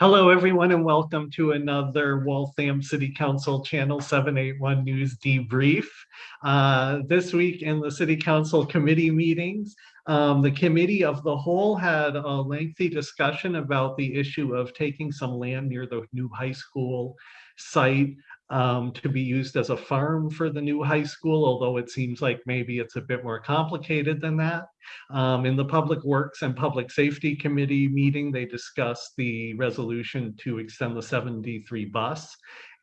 Hello, everyone, and welcome to another Waltham City Council Channel 781 News Debrief. Uh, this week in the City Council committee meetings, um, the Committee of the Whole had a lengthy discussion about the issue of taking some land near the new high school site um, to be used as a farm for the new high school, although it seems like maybe it's a bit more complicated than that. Um, in the Public Works and Public Safety Committee meeting, they discussed the resolution to extend the 73 bus.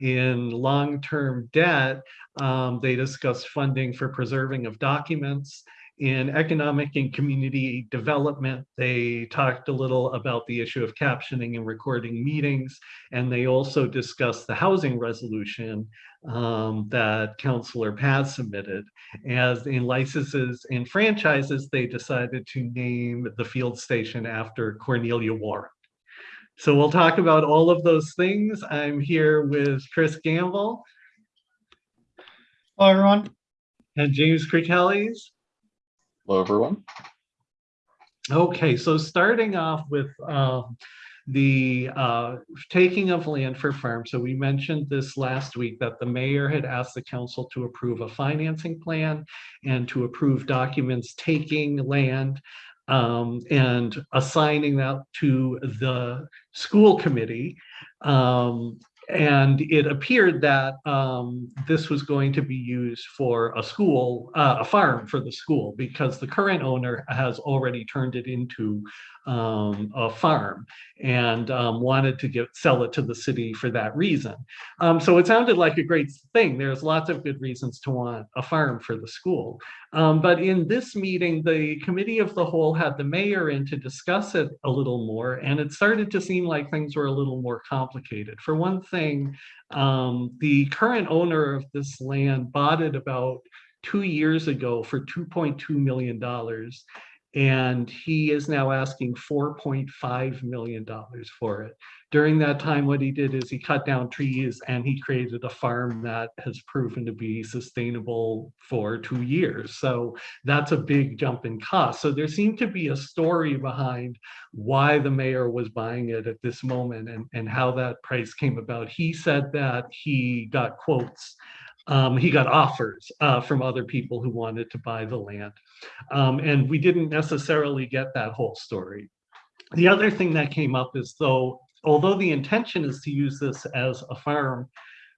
In long-term debt, um, they discussed funding for preserving of documents in economic and community development, they talked a little about the issue of captioning and recording meetings, and they also discussed the housing resolution um, that Councillor Paz submitted. As in licenses and franchises, they decided to name the field station after Cornelia Warren. So we'll talk about all of those things. I'm here with Chris Gamble. Hello, everyone. And James Cretelis. Hello, everyone. Okay, so starting off with uh, the uh, taking of land for farm. So we mentioned this last week that the mayor had asked the council to approve a financing plan and to approve documents taking land um, and assigning that to the school committee. Um, and it appeared that um, this was going to be used for a school, uh, a farm for the school, because the current owner has already turned it into um, a farm and um, wanted to get sell it to the city for that reason. Um, so it sounded like a great thing. There's lots of good reasons to want a farm for the school. Um, but in this meeting, the committee of the whole had the mayor in to discuss it a little more, and it started to seem like things were a little more complicated. For one thing, um, the current owner of this land bought it about two years ago for $2.2 million and he is now asking $4.5 million for it. During that time, what he did is he cut down trees and he created a farm that has proven to be sustainable for two years. So that's a big jump in cost. So there seemed to be a story behind why the mayor was buying it at this moment and, and how that price came about. He said that he got quotes um, he got offers uh, from other people who wanted to buy the land. Um, and we didn't necessarily get that whole story. The other thing that came up is though, although the intention is to use this as a farm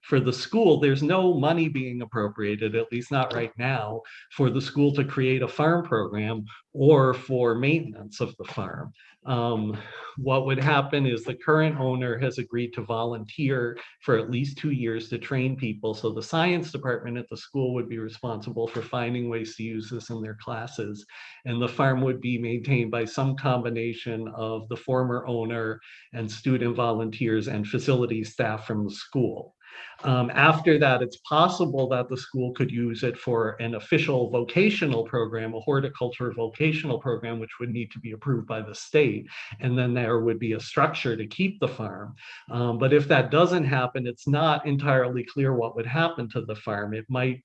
for the school, there's no money being appropriated, at least not right now, for the school to create a farm program or for maintenance of the farm. Um, what would happen is the current owner has agreed to volunteer for at least two years to train people. So the science department at the school would be responsible for finding ways to use this in their classes. And the farm would be maintained by some combination of the former owner and student volunteers and facility staff from the school. Um, after that, it's possible that the school could use it for an official vocational program, a horticulture vocational program, which would need to be approved by the state. And then there would be a structure to keep the farm. Um, but if that doesn't happen, it's not entirely clear what would happen to the farm. It might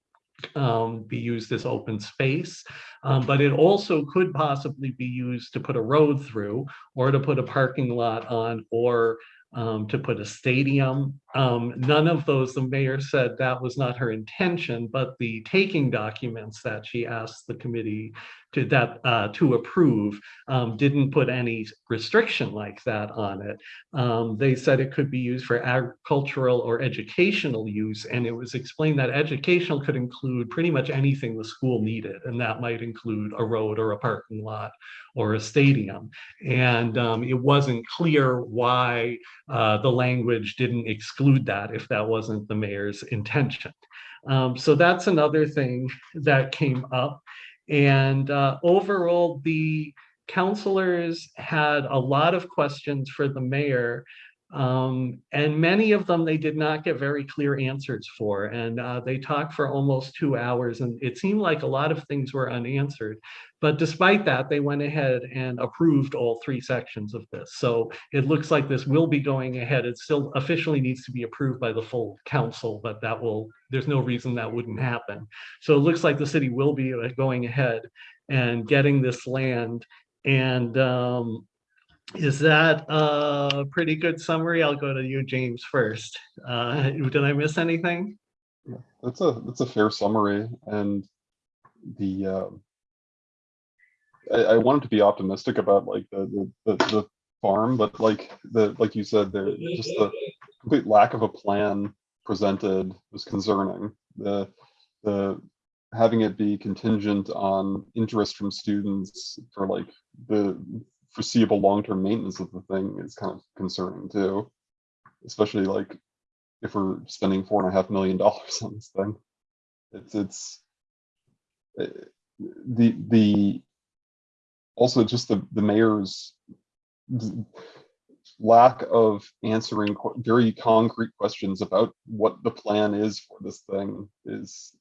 um, be used as open space, um, but it also could possibly be used to put a road through or to put a parking lot on or um, to put a stadium. Um, none of those, the mayor said that was not her intention, but the taking documents that she asked the committee to that uh, to approve um, didn't put any restriction like that on it. Um, they said it could be used for agricultural or educational use, and it was explained that educational could include pretty much anything the school needed, and that might include a road or a parking lot or a stadium. And um, it wasn't clear why uh, the language didn't exclude that if that wasn't the mayor's intention. Um, so that's another thing that came up. And uh, overall, the counselors had a lot of questions for the mayor um, and many of them they did not get very clear answers for. And uh, they talked for almost two hours and it seemed like a lot of things were unanswered. But despite that, they went ahead and approved all three sections of this. So it looks like this will be going ahead. It still officially needs to be approved by the full council, but that will, there's no reason that wouldn't happen. So it looks like the city will be uh, going ahead and getting this land and um, is that a pretty good summary? I'll go to you, James, first. Uh, Did I miss anything? That's a, that's a fair summary and the, um, I, I wanted to be optimistic about like the, the, the, the farm, but like the, like you said, there, just the complete lack of a plan presented was concerning. The, the, having it be contingent on interest from students for like the foreseeable long-term maintenance of the thing is kind of concerning too. Especially like if we're spending four and a half million dollars on this thing. It's, it's, uh, the, the, also just the, the mayor's lack of answering very concrete questions about what the plan is for this thing is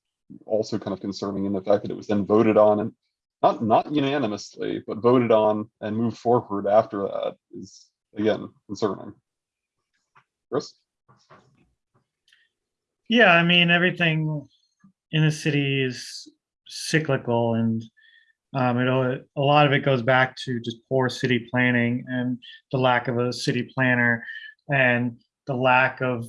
also kind of concerning in the fact that it was then voted on and not, not unanimously, but voted on and moved forward after that is, again, concerning. Chris? Yeah, I mean, everything in the city is cyclical and um, it, a lot of it goes back to just poor city planning and the lack of a city planner and the lack of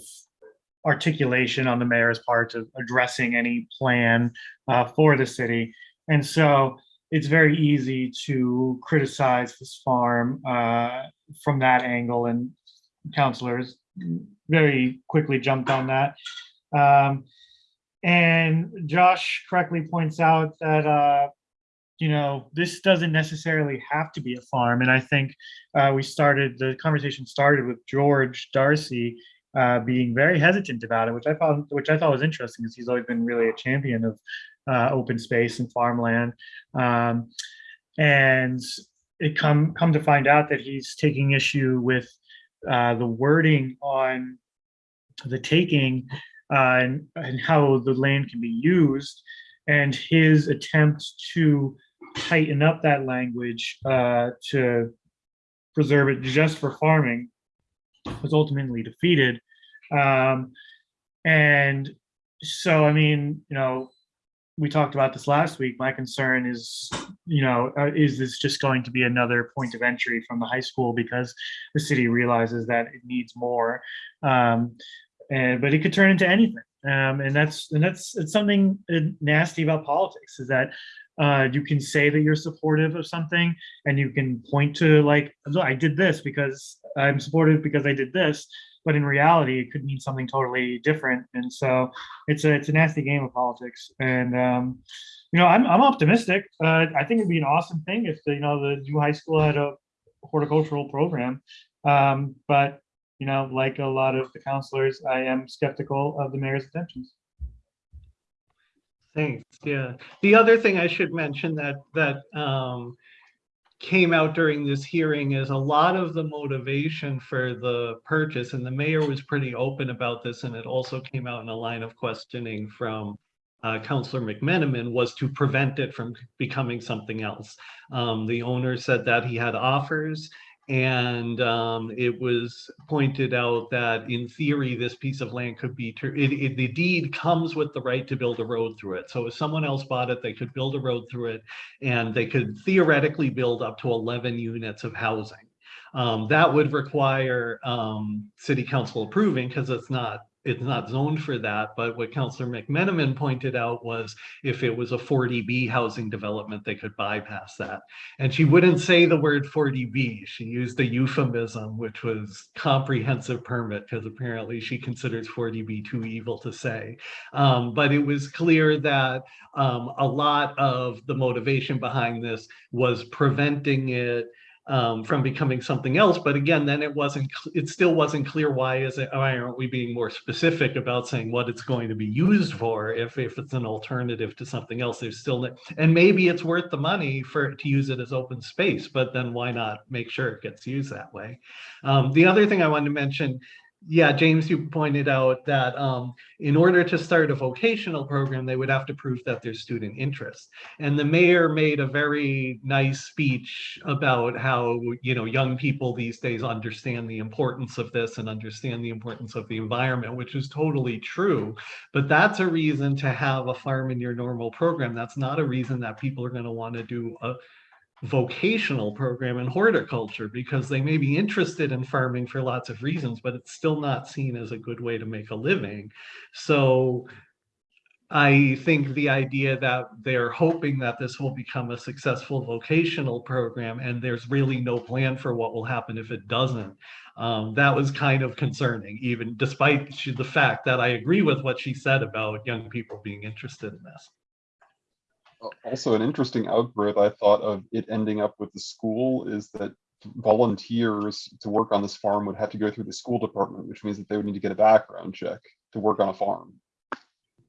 articulation on the mayor's part of addressing any plan uh, for the city. And so it's very easy to criticize this farm uh, from that angle and counselors very quickly jumped on that. Um, and Josh correctly points out that, uh, you know, this doesn't necessarily have to be a farm. And I think uh, we started, the conversation started with George Darcy uh, being very hesitant about it, which I found, which I thought was interesting because he's always been really a champion of uh, open space and farmland. Um, and it come, come to find out that he's taking issue with uh, the wording on the taking uh, and, and how the land can be used and his attempt to tighten up that language uh, to preserve it just for farming was ultimately defeated. Um, and so, I mean, you know, we talked about this last week. My concern is, you know, uh, is this just going to be another point of entry from the high school because the city realizes that it needs more? Um, and but it could turn into anything um, and that's and that's it's something uh, nasty about politics is that uh, you can say that you're supportive of something and you can point to like i did this because i'm supportive because i did this but in reality it could mean something totally different. And so it's a it's a nasty game of politics. And um, you know i'm, I'm optimistic. Uh, i think it'd be an awesome thing if the, you know the new high school had a horticultural program. Um, but you know, like a lot of the counselors, I am skeptical of the mayor's intentions. Thanks, yeah. The other thing I should mention that, that um, came out during this hearing is a lot of the motivation for the purchase, and the mayor was pretty open about this, and it also came out in a line of questioning from uh, Counselor McMenamin was to prevent it from becoming something else. Um, the owner said that he had offers and um, it was pointed out that in theory, this piece of land could be, it, it, the deed comes with the right to build a road through it. So if someone else bought it, they could build a road through it and they could theoretically build up to 11 units of housing. Um, that would require um, city council approving because it's not it's not zoned for that, but what Councillor McMenamin pointed out was if it was a 40B housing development, they could bypass that. And she wouldn't say the word 40B. She used a euphemism, which was comprehensive permit, because apparently she considers 40B too evil to say. Um, but it was clear that um, a lot of the motivation behind this was preventing it um, from becoming something else. But again, then it wasn't, it still wasn't clear why is it, why aren't we being more specific about saying what it's going to be used for if, if it's an alternative to something else, there's still, and maybe it's worth the money for, to use it as open space, but then why not make sure it gets used that way? Um, the other thing I wanted to mention, yeah, James, you pointed out that um, in order to start a vocational program, they would have to prove that there's student interest. And the mayor made a very nice speech about how, you know, young people these days understand the importance of this and understand the importance of the environment, which is totally true. But that's a reason to have a farm in your normal program. That's not a reason that people are going to want to do a vocational program in horticulture because they may be interested in farming for lots of reasons, but it's still not seen as a good way to make a living. So I think the idea that they're hoping that this will become a successful vocational program and there's really no plan for what will happen if it doesn't. Um, that was kind of concerning, even despite the fact that I agree with what she said about young people being interested in this. Al- Also, an interesting outgrowth I thought of it ending up with the school is that volunteers to work on this farm would have to go through the school department, which means that they would need to get a background check to work on a farm.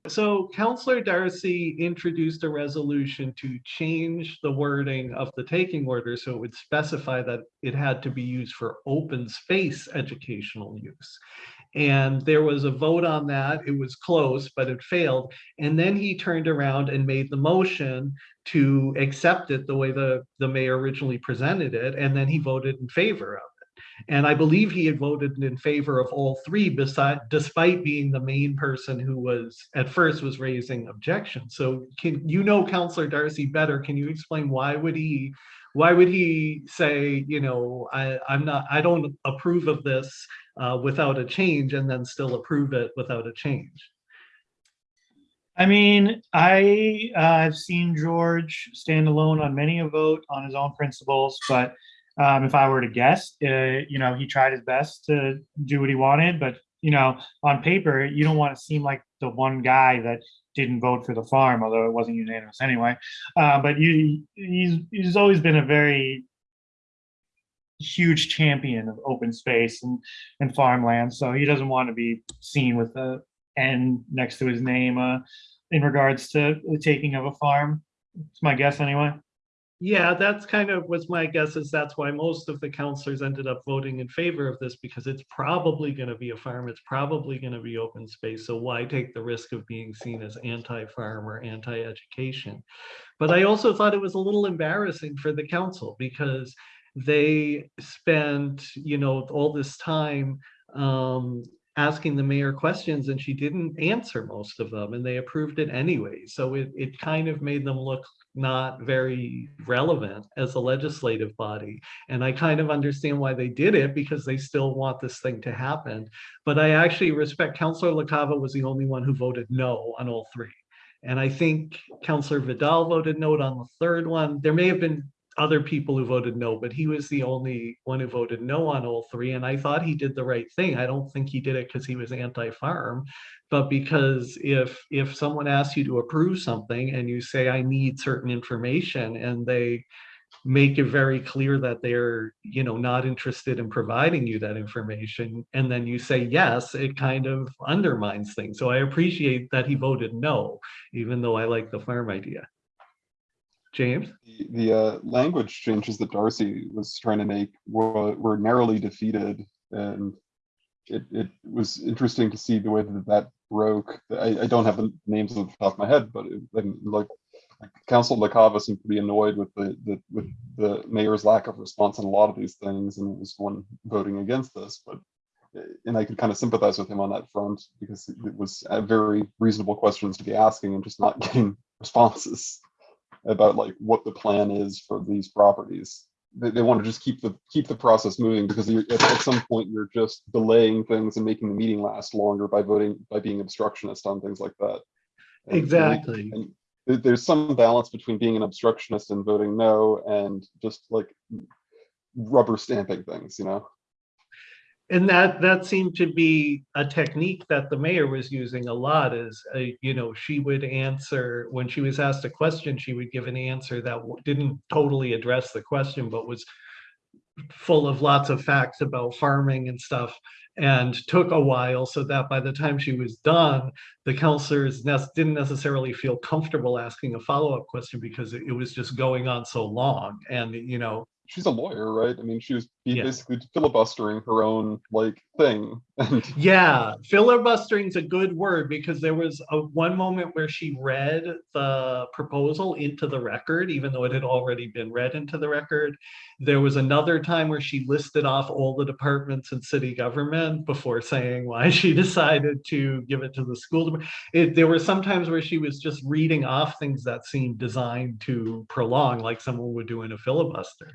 So Counselor Darcy introduced a resolution to change the wording of the taking order so it would specify that it had to be used for open space educational use. And there was a vote on that. It was close, but it failed. And then he turned around and made the motion to accept it the way the, the mayor originally presented it, and then he voted in favor of. And I believe he had voted in favor of all three beside, despite being the main person who was, at first was raising objections. So can, you know Counselor Darcy better, can you explain why would he, why would he say, you know, I, I'm not, I don't approve of this uh, without a change and then still approve it without a change? I mean, I, uh, I've seen George stand alone on many a vote on his own principles, but um, if I were to guess, uh, you know, he tried his best to do what he wanted, but you know, on paper, you don't want to seem like the one guy that didn't vote for the farm, although it wasn't unanimous anyway. Uh, but you, he's he's always been a very huge champion of open space and and farmland, so he doesn't want to be seen with a N next to his name uh, in regards to the taking of a farm. It's my guess anyway. Yeah, that's kind of was my guess is that's why most of the counselors ended up voting in favor of this because it's probably going to be a farm. It's probably going to be open space. So why take the risk of being seen as anti-farm or anti-education? But I also thought it was a little embarrassing for the council because they spent, you know, all this time um, asking the mayor questions and she didn't answer most of them and they approved it anyway. So it, it kind of made them look not very relevant as a legislative body. And I kind of understand why they did it because they still want this thing to happen. But I actually respect Councilor LaCava was the only one who voted no on all three. And I think Councilor Vidal voted no on the third one. There may have been other people who voted no, but he was the only one who voted no on all three. And I thought he did the right thing. I don't think he did it because he was anti-farm, but because if if someone asks you to approve something and you say, I need certain information, and they make it very clear that they're, you know, not interested in providing you that information, and then you say yes, it kind of undermines things. So I appreciate that he voted no, even though I like the farm idea. James? The, the uh, language changes that Darcy was trying to make were, were narrowly defeated, and it, it was interesting to see the way that that broke. I, I don't have the names off the top of my head, but it, like Council LaCava seemed be annoyed with the, the with the mayor's lack of response on a lot of these things, and was one voting against this. But and I could kind of sympathize with him on that front because it was uh, very reasonable questions to be asking and just not getting responses about like what the plan is for these properties. They, they want to just keep the keep the process moving because you're, at, at some point you're just delaying things and making the meeting last longer by voting by being obstructionist on things like that. And- Exactly. And there- there's some balance between being an obstructionist and voting no and just like rubber stamping things, you know? And that, that seemed to be a technique that the mayor was using a lot is, uh, you know, she would answer, when she was asked a question, she would give an answer that didn't totally address the question, but was full of lots of facts about farming and stuff and took a while so that by the time she was done, the counselors nes- didn't necessarily feel comfortable asking a follow-up question because it it was just going on so long. And, you know, She's a lawyer, right? I mean, she was Yeah. basically filibustering her own like thing Yeah, filibustering's a good word because there was a one moment where she read the proposal into the record, even though it had already been read into the record. There was another time where she listed off all the departments in city government before saying why she decided to give it to the school. It, there were some times where she was just reading off things that seemed designed to prolong, like someone would do in a filibuster.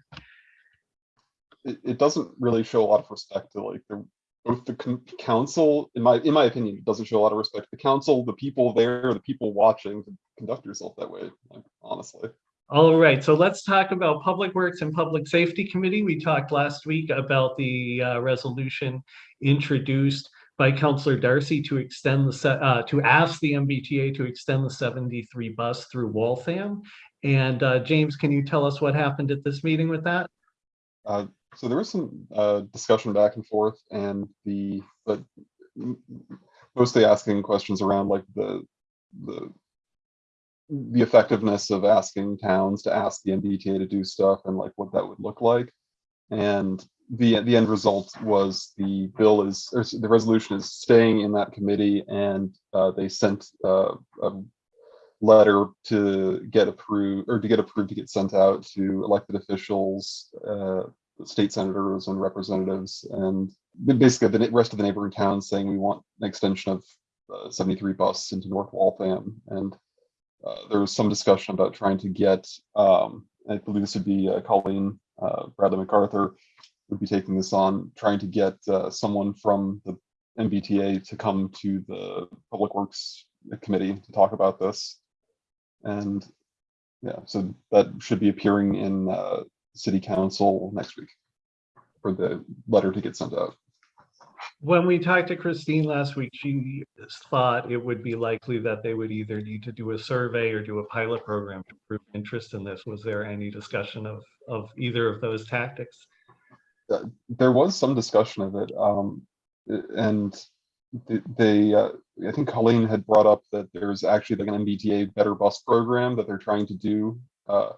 it, it doesn't really show a lot of respect to like the both the council, in my in my opinion, doesn't show a lot of respect to the council, the people there, the people watching to conduct yourself that way, like honestly. All right, so let's talk about Public Works and Public Safety Committee. We talked last week about the uh, resolution introduced by Councillor Darcy to extend the, uh, to ask the MBTA to extend the 73 bus through Waltham. And uh, James, can you tell us what happened at this meeting with that? So there was some uh, discussion back and forth and the, but mostly asking questions around like the, the the effectiveness of asking towns to ask the MBTA to do stuff and like what that would look like. And the, the end result was the bill is, the resolution is staying in that committee and uh, they sent uh, a letter to get approved, or to get approved to get sent out to elected officials, uh, state senators and representatives, and basically the rest of the neighboring towns saying we want an extension of uh, 73 bus into North Waltham. And uh, there was some discussion about trying to get, um, I believe this would be uh, Colleen uh, Bradley MacArthur would be taking this on, trying to get uh, someone from the MBTA to come to the Public Works Committee to talk about this. And yeah, so that should be appearing in uh, City Council next week for the letter to get sent out. When we talked to Christine last week, she thought it would be likely that they would either need to do a survey or do a pilot program to prove interest in this. Was there any discussion of, of either of those tactics? there was some discussion of it, um, and they, uh, I think Colleen had brought up that there's actually like an MBTA Better Bus program that they're trying to do uh,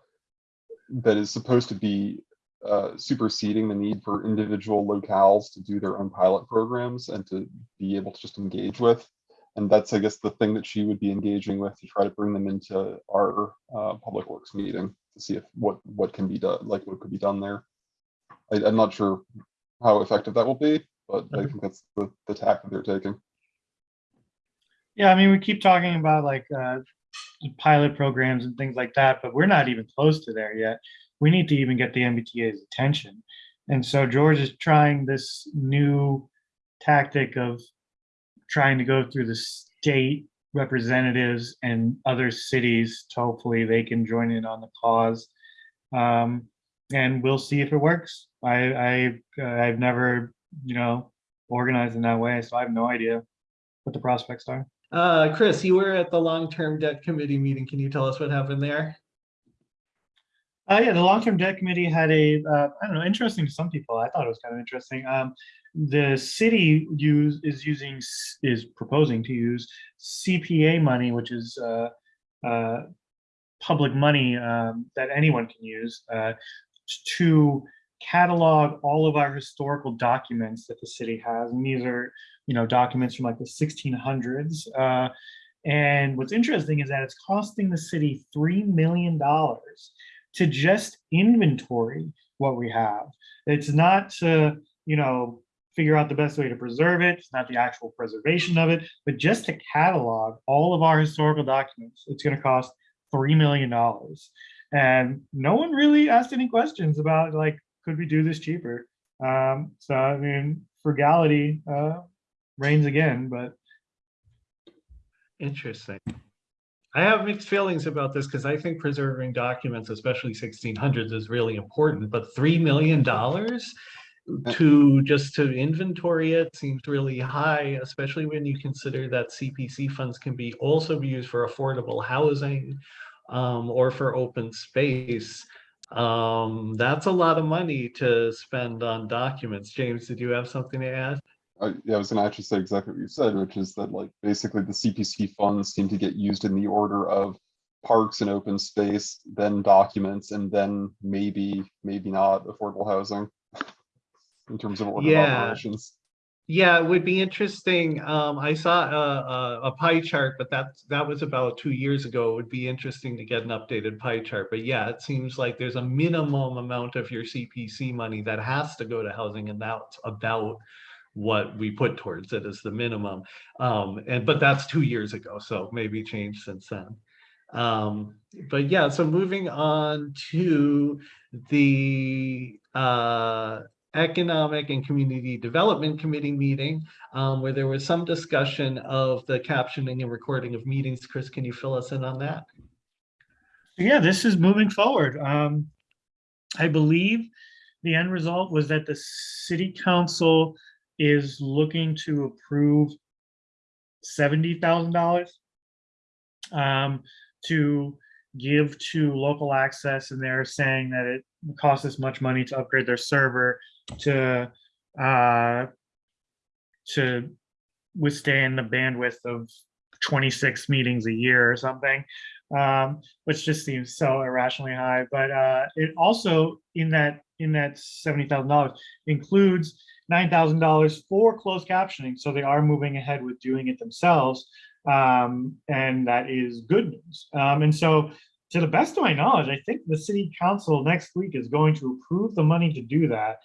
that is supposed to be uh, superseding the need for individual locales to do their own pilot programs and to be able to just engage with. And that's, I guess, the thing that she would be engaging with to try to bring them into our uh, public works meeting to see if what what can be done, like what could be done there. I, I'm not sure how effective that will be, but I think that's the, the tack that they're taking. Yeah, I mean, we keep talking about like uh, pilot programs and things like that, but we're not even close to there yet. We need to even get the MBTA's attention. And so George is trying this new tactic of trying to go through the state representatives and other cities to hopefully they can join in on the cause. Um, and we'll see if it works. I, I, I've never, you know, organized in that way, so I have no idea what the prospects are. Uh, Chris, you were at the long-term debt committee meeting. Can you tell us what happened there? Uh, yeah, the long-term debt committee had a, uh, I don't know, interesting to some people. I thought it was kind of interesting. Um, the city use is using is proposing to use CPA money, which is uh, uh, public money um, that anyone can use uh, to catalog all of our historical documents that the city has. And these are, you know, documents from like the 1600s. Uh, and what's interesting is that it's costing the city $3 million to just inventory what we have. It's not to, you know, figure out the best way to preserve it. It's not the actual preservation of it, but just to catalog all of our historical documents. It's going to cost $3 million. And no one really asked any questions about like, could we do this cheaper? Um, so, I mean, frugality uh, reigns again, but Interesting. I have mixed feelings about this because I think preserving documents, especially sixteen hundreds, is really important, but three million dollars to just to inventory it seems really high, especially when you consider that CPC funds can be also be used for affordable housing um, or for open space. Um, that's a lot of money to spend on documents. James, did you have something to add? I, yeah, I was gonna actually say exactly what you said, which is that like basically the CPC funds seem to get used in the order of parks and open space, then documents, and then maybe, maybe not affordable housing in terms of order of Yeah. operations. Yeah, it would be interesting. Um, I saw a, a, a pie chart, but that that was about two years ago. It would be interesting to get an updated pie chart. But yeah, it seems like there's a minimum amount of your CPC money that has to go to housing and that's about what we put towards it as the minimum. Um, and, but that's two years ago, so maybe changed since then. Um, but yeah, so moving on to the, uh, Economic and Community Development Committee meeting, um, where there was some discussion of the captioning and recording of meetings. Chris, can you fill us in on that? Yeah, this is moving forward. Um, I believe the end result was that the city council is looking to approve seventy thousand dollars um, to give to local access, and they're saying that it costs this much money to upgrade their server to uh, to withstand the bandwidth of 26 meetings a year or something um, which just seems so irrationally high. But uh, it also in that in that seventy thousand dollars includes nine thousand dollars for closed captioning. So they are moving ahead with doing it themselves, um, and that is good news. Um, and so, to the best of my knowledge, I think the city council next week is going to approve the money to do that,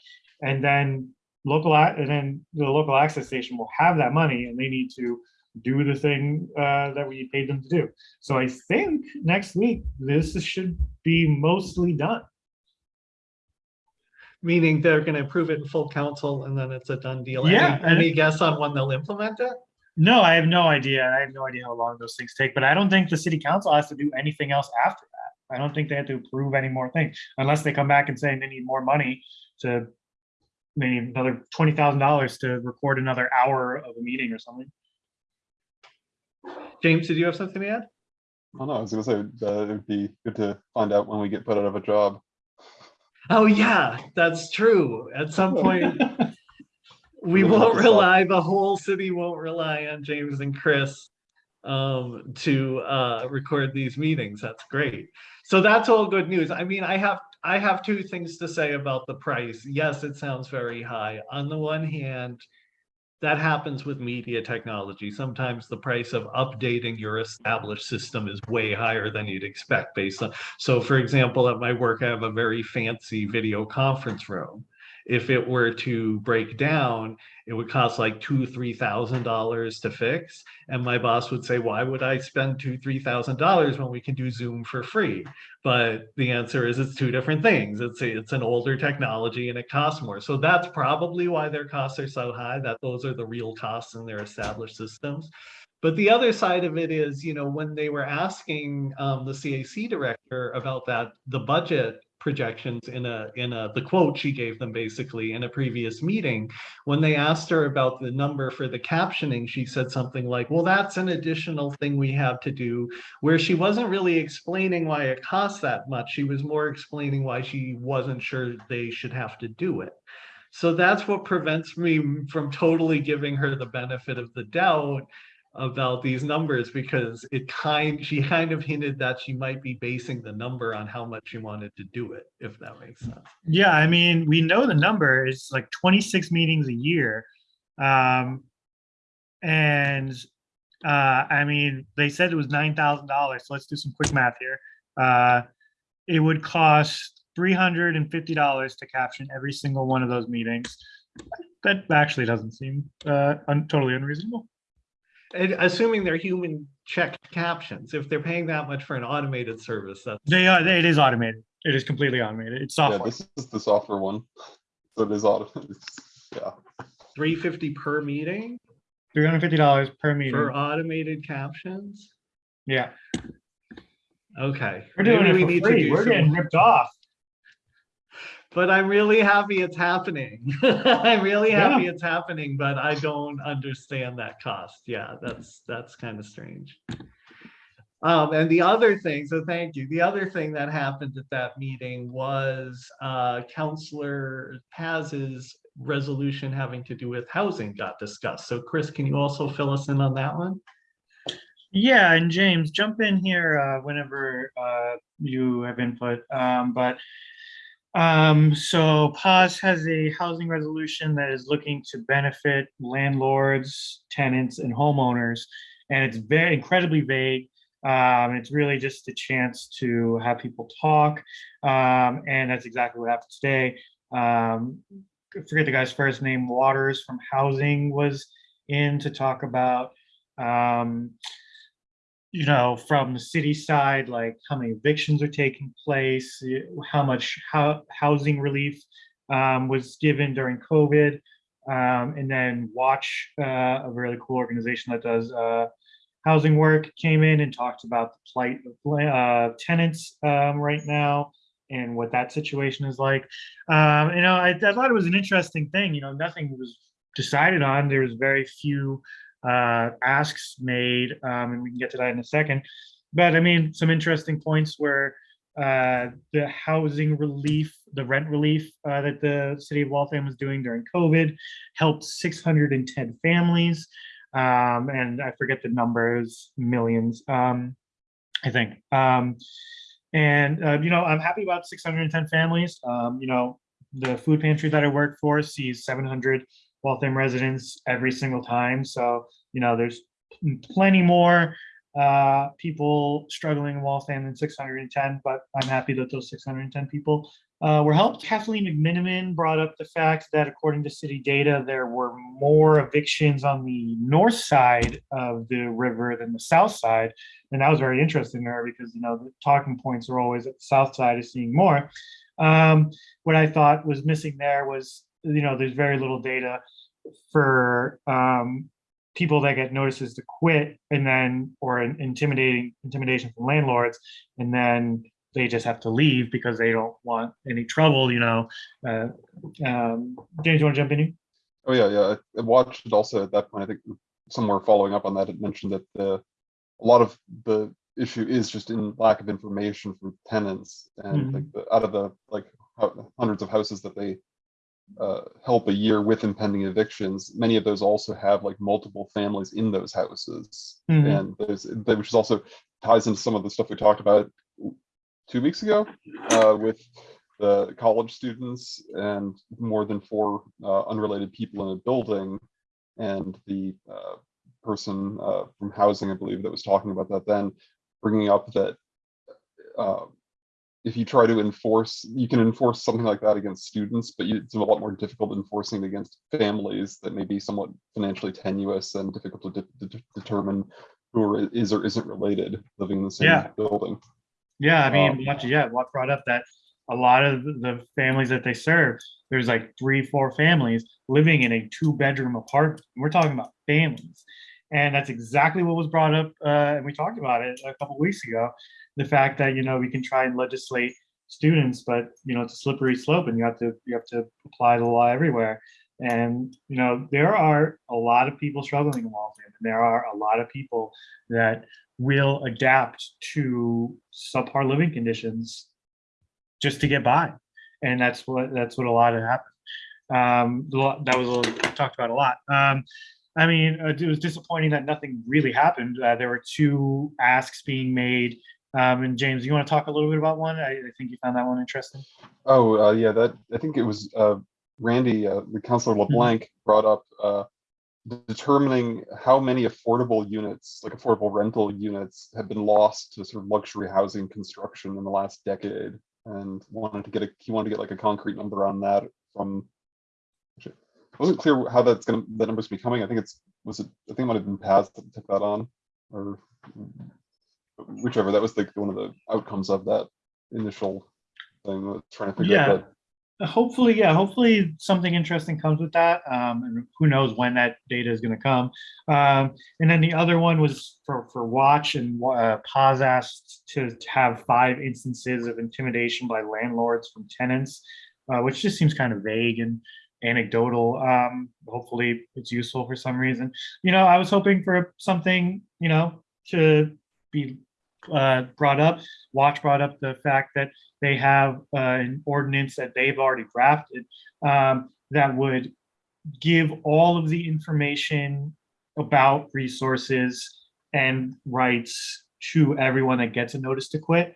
and then local and then the local access station will have that money, and they need to do the thing uh, that we paid them to do. So I think next week, this should be mostly done. Meaning they're gonna approve it in full council and then it's a done deal. Any- Yeah, and Any guess on when they'll implement it? No, I have no idea. I have no idea how long those things take, but I don't think the city council has to do anything else after that. I don't think they have to approve any more things unless they come back and say they need more money to maybe another twenty thousand dollars to record another hour of a meeting or something. James, did you have something to add? Oh, no, I was gonna say, uh, it'd be good to find out when we get put out of a job. Oh, yeah, that's true. At some point, we We're gonna have won't rely, the whole city won't rely on James and Chris um, to uh, record these meetings. That's great. So that's all good news. I mean, I have, I have two things to say about the price. Yes, it sounds very high. On the one hand, that happens with media technology. Sometimes the price of updating your established system is way higher than you'd expect based on, so for example, at my work, I have a very fancy video conference room. If it were to break down, it would cost like two, three thousand dollars to fix. And my boss would say, why would I spend two, three thousand dollars when we can do Zoom for free? But the answer is it's two different things. It's, a- it's an older technology and it costs more. So that's probably why their costs are so high, that those are the real costs in their established systems. But the other side of it is, you know, when they were asking um, the CAC director about that, the budget projections in a, in a, the quote she gave them basically in a previous meeting, when they asked her about the number for the captioning, she said something like, well, that's an additional thing we have to do, where she wasn't really explaining why it costs that much. She was more explaining why she wasn't sure they should have to do it. So that's what prevents me from totally giving her the benefit of the doubt about these numbers because it kind, she kind of hinted that she might be basing the number on how much she wanted to do it, if that makes sense. Yeah, I mean, we know the number is like twenty-six meetings a year. Um, and, uh, I mean, they said it was nine thousand dollars, so let's do some quick math here. Uh, it would cost three hundred and fifty dollars to caption every single one of those meetings. That actually doesn't seem, uh, un- totally unreasonable. And assuming they're human checked captions, if they're paying that much for an automated service, that's They are, it is automated. It is completely automated. It's Yeah, software. this is the software one. So it is automated yeah. three fifty per meeting Three hundred and fifty dollars per meeting. for automated captions. Yeah, Okay. we're doing maybe we it need for to free. do We're some- getting ripped off. But I'm really happy it's happening. I'm really Yeah. happy it's happening, but I don't understand that cost. Yeah, that's, that's kind of strange. Um, and the other thing, so thank you. The other thing that happened at that meeting was, uh, Counselor Paz's resolution having to do with housing got discussed. So Chris, can you also fill us in on that one? Yeah, and James, jump in here uh, whenever uh, you have input. Um, but Um, so Paz has a housing resolution that is looking to benefit landlords, tenants, and homeowners. And it's very incredibly vague. Um, it's really just a chance to have people talk. Um, and that's exactly what happened today. Um, forget the guy's first name, Waters from Housing was in to talk about um, you know, from the city side, like how many evictions are taking place, how much housing relief um, was given during COVID, um, and then Watch, uh, a really cool organization that does uh, housing work, came in and talked about the plight of uh, tenants um, right now and what that situation is like. Um, you know, I, I thought it was an interesting thing. You know, nothing was decided on. There was very few uh, asks made, um, and we can get to that in a second. But I mean, some interesting points where uh, the housing relief, the rent relief uh, that the city of Waltham was doing during COVID helped 610 families. Um, and I forget the numbers, millions, um, I think. Um, and, uh, you know, I'm happy about 610 families. Um, you know, the food pantry that I work for sees 700 Waltham residents every single time. So, you know, there's plenty more uh, people struggling in Waltham than 610, but I'm happy that those 610 people uh, were helped. Kathleen McMenamin brought up the fact that according to city data, there were more evictions on the north side of the river than the south side. And that was very interesting there because, you know, the talking points are always at the south side is seeing more. Um, what I thought was missing there was, you know, there's very little data for um, people that get notices to quit and then, or an intimidating, intimidation from landlords, and then they just have to leave because they don't want any trouble, you know. Uh, um, James, you want to jump in? here? Oh, yeah, yeah. I watched it also at that point. I think somewhere following up on that, it mentioned that the, a lot of the issue is just in lack of information from tenants and like the, out of the like hundreds of houses that they uh, help a year with impending evictions, many of those also have like multiple families in those houses. Mhm. And there's, which is also ties into some of the stuff we talked about two weeks ago uh, with the college students and more than four uh, unrelated people in a building. And the uh, person uh, from housing, I believe, that was talking about that then, bringing up that uh, if you try to enforce, you can enforce something like that against students, but it's a lot more difficult enforcing it against families that may be somewhat financially tenuous and difficult to de- de- determine who are- is or isn't related living in the same Yeah. building. Yeah, I mean, Um, yeah, Watt brought up that a lot of the- families that they serve, there's like three, four families living in a two-bedroom apartment. We're talking about families. And that's exactly what was brought up, uh, and we talked about it a couple weeks ago. The fact that, you know, we can try and legislate students, but, you know, it's a slippery slope and you have to, you have to apply the law everywhere. And, you know, there are a lot of people struggling in Waltham, and there are a lot of people that will adapt to subpar living conditions just to get by. And that's what, that's what a lot of happened. Um, that was little- talked about a lot. Um, I mean, uh, it was disappointing that nothing really happened. Uh, there were two asks being made. Um, and James, you want to talk a little bit about one? I, I think you found that one interesting. Oh, uh, yeah, that, I think it was, uh, Randy, uh, the Councilor LeBlanc brought up, uh, determining how many affordable units, like affordable rental units have been lost to sort of luxury housing construction in the last decade. And wanted to get a, he wanted to get like a concrete number on that from. It wasn't clear how that's gonna, that number's becoming. I think it's, was it, I think it might have been Paz that took that on, or whichever, that was like one of the outcomes of that initial thing, uh, trying to figure out Yeah. that Hopefully, yeah, hopefully something interesting comes with that. Um, and who knows when that data is gonna come. Um, and then the other one was for, for watch and, uh, Paz asked to to have five instances of intimidation by landlords from tenants, uh, which just seems kind of vague and anecdotal. Um, hopefully it's useful for some reason. You know, I was hoping for something, you know, to be, uh, brought up. Watch brought up the fact that they have uh, an ordinance that they've already drafted um, that would give all of the information about resources and rights to everyone that gets a notice to quit.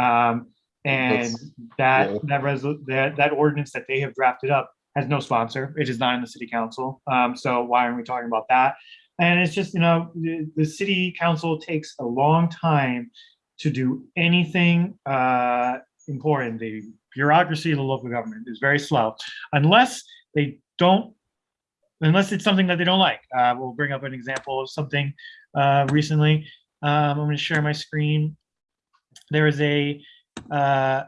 Um, And That's- that, yeah. that resol, that, that ordinance that they have drafted up has no sponsor. It is not in the city council. Um, so why aren't we talking about that? And it's just, you know, the, the city council takes a long time to do anything, uh, important. The bureaucracy of the local government is very slow unless they don't, unless it's something that they don't like. Uh, we'll bring up an example of something, uh, recently. Um, I'm gonna share my screen. There is a, uh,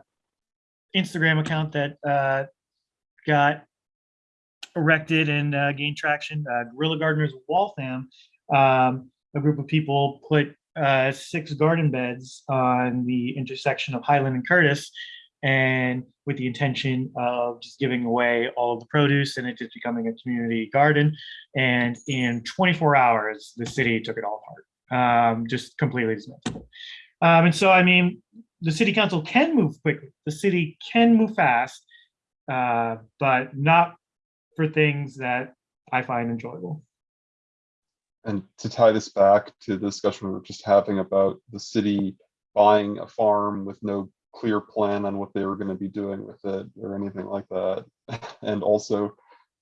Instagram account that, uh, got erected and, uh, gained traction, uh, Guerrilla Gardeners of Waltham. Um, a group of people put, uh, six garden beds on the intersection of Highland and Curtis. And with the intention of just giving away all of the produce and it just becoming a community garden. And in 24 hours, the city took it all apart, um, just completely dismantled. Um, and so, I mean, the city council can move quickly. The city can move fast, uh, but not for things that I find enjoyable. And to tie this back to the discussion we were just having about the city buying a farm with no clear plan on what they were gonna be doing with it or anything like that. And also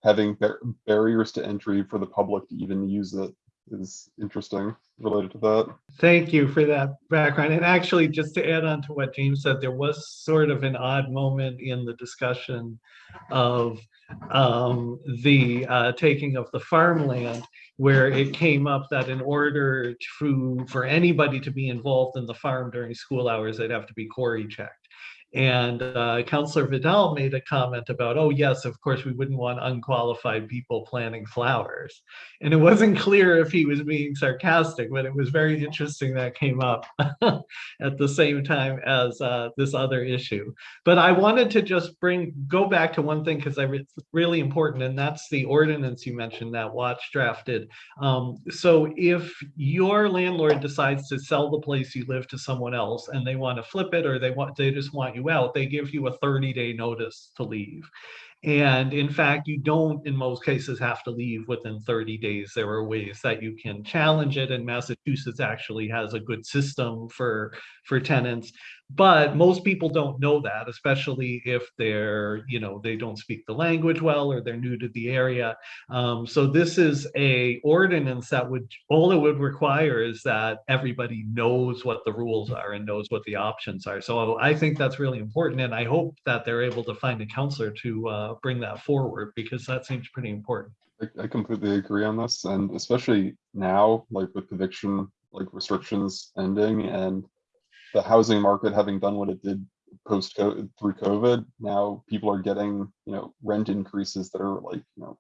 having bar- barriers to entry for the public to even use it is interesting related to that. Thank you for that background. And actually, just to add on to what James said, there was sort of an odd moment in the discussion of um, the uh, taking of the farmland, where it came up that in order to, for anybody to be involved in the farm during school hours, they'd have to be CORI checked. And uh, Counselor Vidal made a comment about, oh, yes, of course, we wouldn't want unqualified people planting flowers. And it wasn't clear if he was being sarcastic, but it was very interesting that came up at the same time as uh, this other issue. But I wanted to just bring, go back to one thing because it's really important, and that's the ordinance you mentioned that Watch drafted. Um, so if your landlord decides to sell the place you live to someone else and they want to flip it or they want, they just want you out, they give you a 30 day notice to leave. And in fact, you don't, in most cases, have to leave within 30 days. There are ways that you can challenge it, and Massachusetts actually has a good system for, for tenants. But most people don't know that, especially if they're, you know, they don't speak the language well or they're new to the area. Um, so this is a ordinance that would, all it would require is that everybody knows what the rules are and knows what the options are. So I think that's really important, and I hope that they're able to find a counselor to uh, Uh, bring that forward because that seems pretty important. I, I completely agree on this, and especially now, like with eviction, like restrictions ending and the housing market having done what it did post through COVID, now people are getting, you know, rent increases that are like, you know,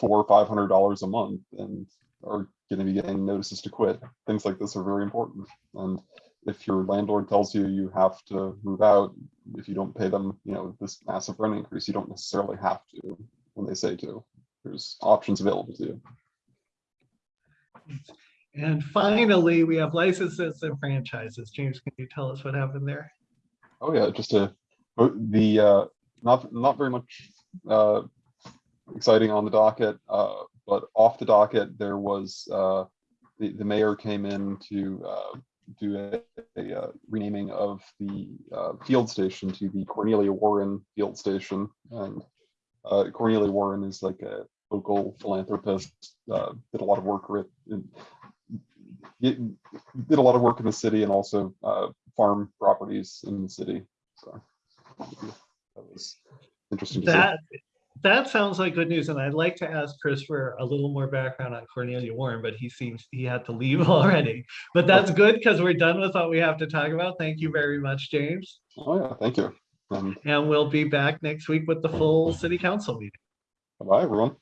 four or five hundred dollars a month and are gonna be getting notices to quit. Things like this are very important. And if your landlord tells you you have to move out, if you don't pay them, you know, this massive rent increase, you don't necessarily have to when they say to there's options available to you. And finally, we have licenses and franchises. James, can you tell us what happened there? Oh yeah, just a oh, the uh, not not very much uh, exciting on the docket, uh, but off the docket there was uh, the the mayor came in to uh, do a, a uh, renaming of the uh, field station to the Cornelia Warren Field Station, and uh, Cornelia Warren is like a local philanthropist, uh, did a lot of work with. Did a lot of work in the city and also uh, farm properties in the city. So that was interesting to see. That, that sounds like good news, and I'd like to ask Chris for a little more background on Cornelia Warren, but he seems he had to leave already. But that's good because we're done with what we have to talk about. Thank you very much, James. Oh yeah, thank you. And And we'll be back next week with the full city council meeting. bye everyone.